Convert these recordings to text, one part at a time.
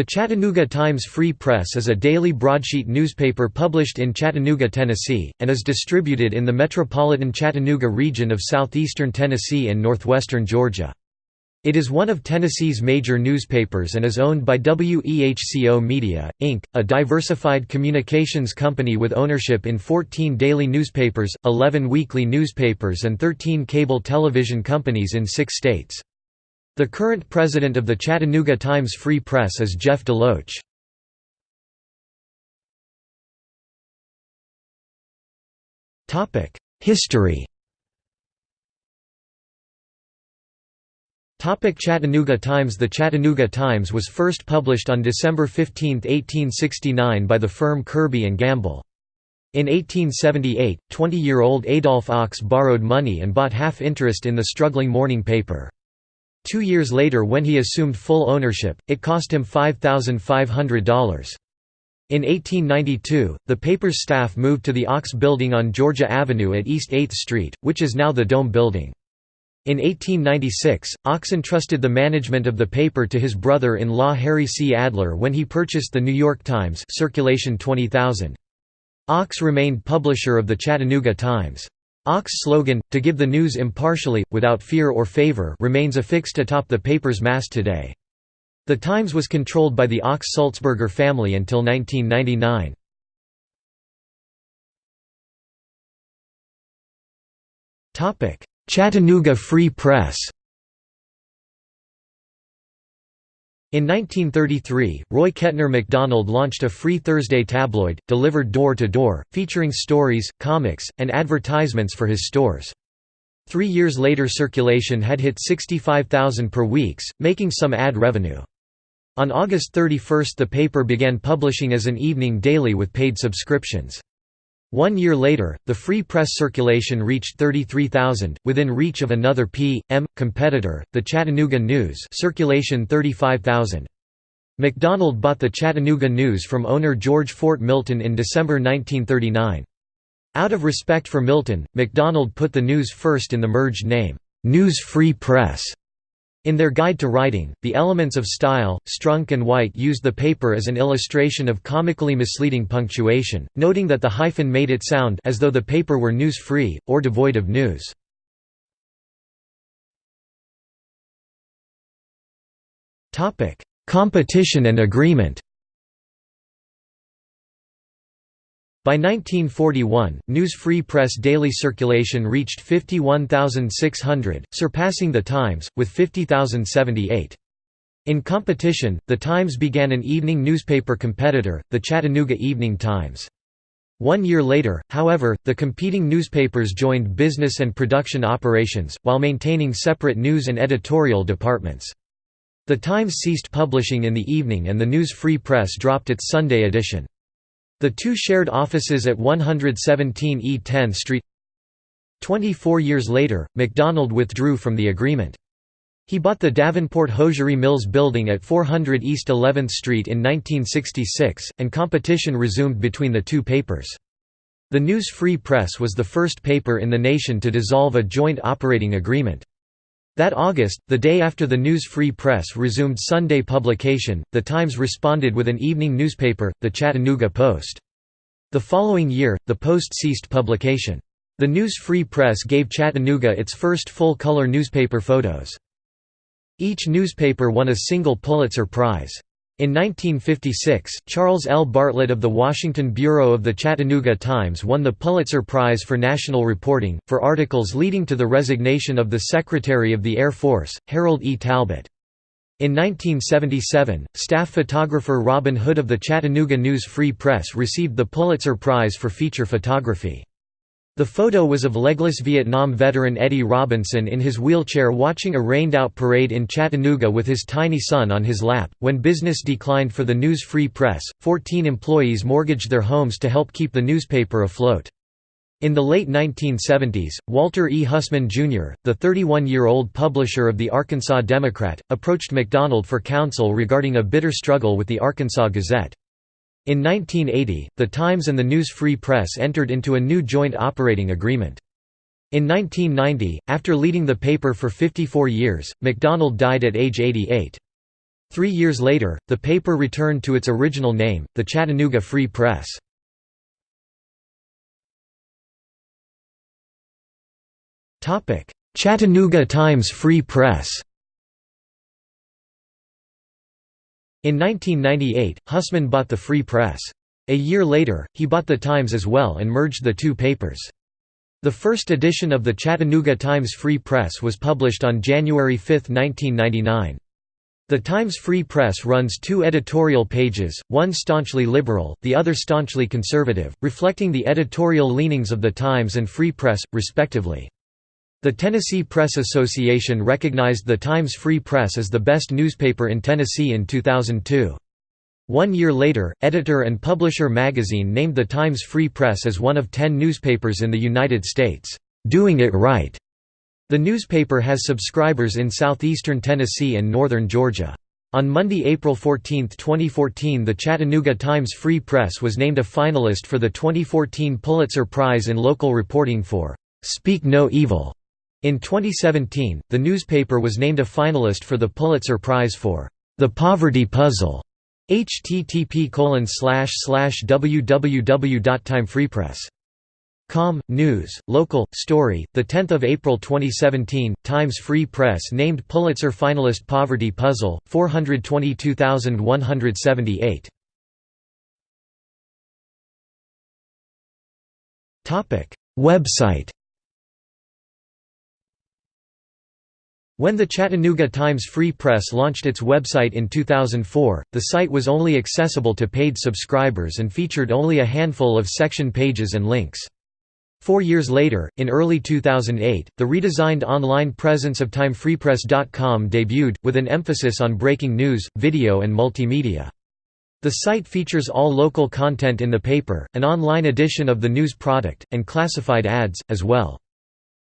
The Chattanooga Times Free Press is a daily broadsheet newspaper published in Chattanooga, Tennessee, and is distributed in the metropolitan Chattanooga region of southeastern Tennessee and northwestern Georgia. It is one of Tennessee's major newspapers and is owned by WEHCO Media, Inc., a diversified communications company with ownership in 14 daily newspapers, 11 weekly newspapers and 13 cable television companies in six states. The current president of the Chattanooga Times Free Press is Jeff DeLoach. History Topic Chattanooga Times The Chattanooga Times was first published on December 15, 1869 by the firm Kirby Gamble. In 1878, 20-year-old Adolph Ochs borrowed money and bought half interest in the struggling morning paper. Two years later when he assumed full ownership, it cost him $5,500. In 1892, the paper's staff moved to the Ochs Building on Georgia Avenue at East 8th Street, which is now the Dome Building. In 1896, Ochs entrusted the management of the paper to his brother-in-law Harry C. Adler when he purchased the New York Times circulation 20,000. Ochs remained publisher of the Chattanooga Times. Ochs' slogan, to give the news impartially, without fear or favor remains affixed atop the paper's mast today. The Times was controlled by the Ochs-Sulzberger family until 1999. Chattanooga Free Press In 1933, Roy Kettner McDonald launched a Free Thursday tabloid, delivered door-to-door, featuring stories, comics, and advertisements for his stores. Three years later circulation had hit 65,000 per weeks, making some ad revenue. On August 31 the paper began publishing as an evening daily with paid subscriptions. One year later, the free press circulation reached 33,000, within reach of another P.M. competitor, the Chattanooga News circulation 35,000. McDonald bought the Chattanooga News from owner George Fort Milton in December 1939. Out of respect for Milton, McDonald put the News first in the merged name, News Free Press. In their guide to writing, the elements of style, Strunk and White used the paper as an illustration of comically misleading punctuation, noting that the hyphen made it sound as though the paper were news-free, or devoid of news. Competition and agreement By 1941, News Free Press daily circulation reached 51,600, surpassing The Times, with 50,078. In competition, The Times began an evening newspaper competitor, the Chattanooga Evening Times. One year later, however, the competing newspapers joined business and production operations, while maintaining separate news and editorial departments. The Times ceased publishing in the evening and the News Free Press dropped its Sunday edition. The two shared offices at 117 E 10th Street. Twenty-four years later, McDonald withdrew from the agreement. He bought the Davenport Hosiery Mills building at 400 East 11th Street in 1966, and competition resumed between the two papers. The News Free Press was the first paper in the nation to dissolve a joint operating agreement. That August, the day after the News Free Press resumed Sunday publication, The Times responded with an evening newspaper, the Chattanooga Post. The following year, the Post ceased publication. The News Free Press gave Chattanooga its first full-color newspaper photos. Each newspaper won a single Pulitzer Prize. In 1956, Charles L. Bartlett of the Washington Bureau of the Chattanooga Times won the Pulitzer Prize for National Reporting, for articles leading to the resignation of the Secretary of the Air Force, Harold E. Talbot. In 1977, staff photographer Robin Hood of the Chattanooga News Free Press received the Pulitzer Prize for feature photography. The photo was of legless Vietnam veteran Eddie Robinson in his wheelchair watching a rained-out parade in Chattanooga with his tiny son on his lap. When business declined for the News Free Press, 14 employees mortgaged their homes to help keep the newspaper afloat. In the late 1970s, Walter E. Hussman, Jr., the 31-year-old publisher of the Arkansas Democrat, approached McDonald for counsel regarding a bitter struggle with the Arkansas Gazette. In 1980, The Times and the News Free Press entered into a new joint operating agreement. In 1990, after leading the paper for 54 years, McDonald died at age 88. Three years later, the paper returned to its original name, the Chattanooga Free Press. Chattanooga Times Free Press In 1998, Hussman bought the Free Press. A year later, he bought the Times as well and merged the two papers. The first edition of the Chattanooga Times Free Press was published on January 5, 1999. The Times Free Press runs two editorial pages, one staunchly liberal, the other staunchly conservative, reflecting the editorial leanings of the Times and Free Press, respectively. The Tennessee Press Association recognized the Times Free Press as the best newspaper in Tennessee in 2002. One year later, Editor and Publisher magazine named the Times Free Press as one of ten newspapers in the United States, "'Doing It Right'". The newspaper has subscribers in southeastern Tennessee and northern Georgia. On Monday, April 14, 2014 the Chattanooga Times Free Press was named a finalist for the 2014 Pulitzer Prize in Local Reporting for "'Speak No Evil' In 2017, the newspaper was named a finalist for the Pulitzer Prize for The Poverty Puzzle. http www.timefreepress.com News, local story. The 10th of April 2017, Times Free Press named Pulitzer finalist Poverty Puzzle 422,178. Topic Website When the Chattanooga Times Free Press launched its website in 2004, the site was only accessible to paid subscribers and featured only a handful of section pages and links. Four years later, in early 2008, the redesigned online presence of timefreepress.com debuted, with an emphasis on breaking news, video and multimedia. The site features all local content in the paper, an online edition of the news product, and classified ads, as well.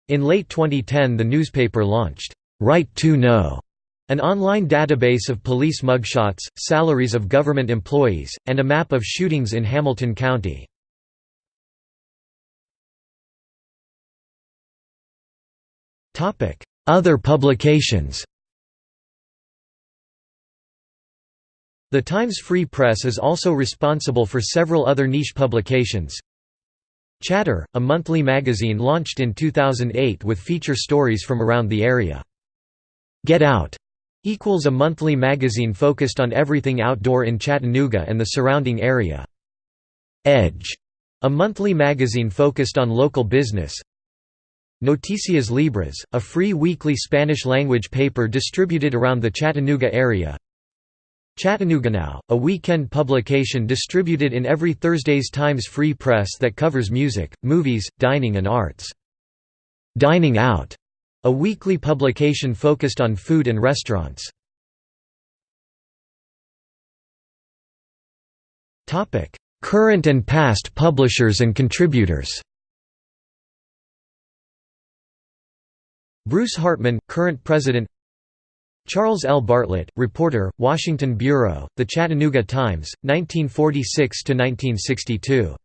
In late 2010 the newspaper launched Right to Know, an online database of police mugshots, salaries of government employees, and a map of shootings in Hamilton County. Other publications The Times Free Press is also responsible for several other niche publications. Chatter, a monthly magazine launched in 2008 with feature stories from around the area. Get Out equals a monthly magazine focused on everything outdoor in Chattanooga and the surrounding area. Edge, a monthly magazine focused on local business. Noticias Libres, a free weekly Spanish-language paper distributed around the Chattanooga area. Chattanooga Now, a weekend publication distributed in every Thursday's Times Free Press that covers music, movies, dining and arts. Dining Out a weekly publication focused on food and restaurants. Current and past publishers and contributors Bruce Hartman, current president Charles L. Bartlett, reporter, Washington Bureau, The Chattanooga Times, 1946–1962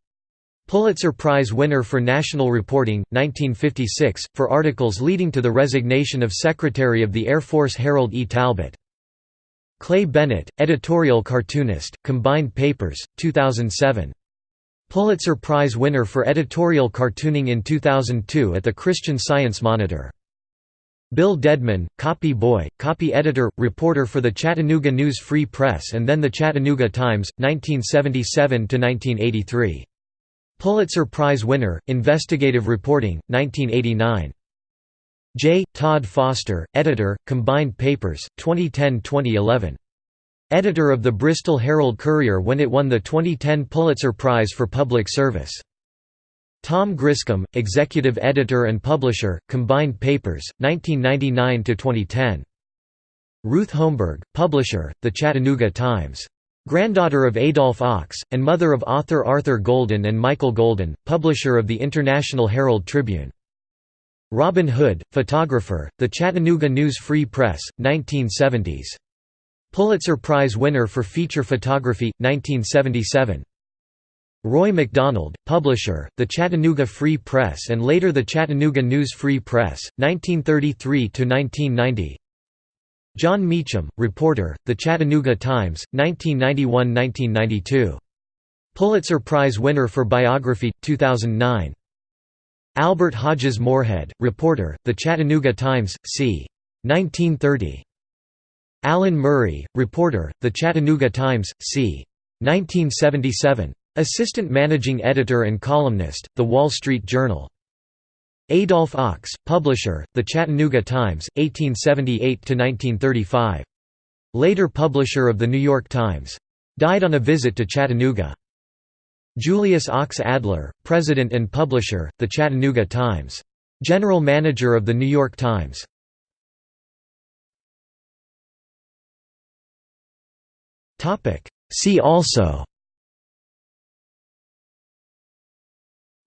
Pulitzer Prize winner for National Reporting, 1956, for articles leading to the resignation of Secretary of the Air Force Harold E. Talbot. Clay Bennett, editorial cartoonist, Combined Papers, 2007. Pulitzer Prize winner for editorial cartooning in 2002 at the Christian Science Monitor. Bill Dedman, copy boy, copy editor, reporter for the Chattanooga News Free Press and then the Chattanooga Times, 1977–1983. Pulitzer Prize winner, Investigative Reporting, 1989. J. Todd Foster, editor, Combined Papers, 2010–2011. Editor of the Bristol Herald Courier when it won the 2010 Pulitzer Prize for Public Service. Tom Griscom, executive editor and publisher, Combined Papers, 1999–2010. Ruth Holmberg, publisher, The Chattanooga Times. Granddaughter of Adolf Ochs, and mother of author Arthur Golden and Michael Golden, publisher of the International Herald Tribune. Robin Hood, photographer, The Chattanooga News Free Press, 1970s. Pulitzer Prize winner for feature photography, 1977. Roy McDonald, publisher, The Chattanooga Free Press and later The Chattanooga News Free Press, 1933–1990 Jon Meacham, reporter, The Chattanooga Times, 1991–1992. Pulitzer Prize winner for biography, 2009. Albert Hodges Morehead, reporter, The Chattanooga Times, c. 1930. Alan Murray, reporter, The Chattanooga Times, c. 1977. Assistant managing editor and columnist, The Wall Street Journal. Adolph Ochs, publisher, The Chattanooga Times, 1878–1935. Later publisher of The New York Times. Died on a visit to Chattanooga. Julius Ochs Adler, president and publisher, The Chattanooga Times. General manager of The New York Times. See also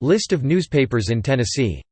List of newspapers in Tennessee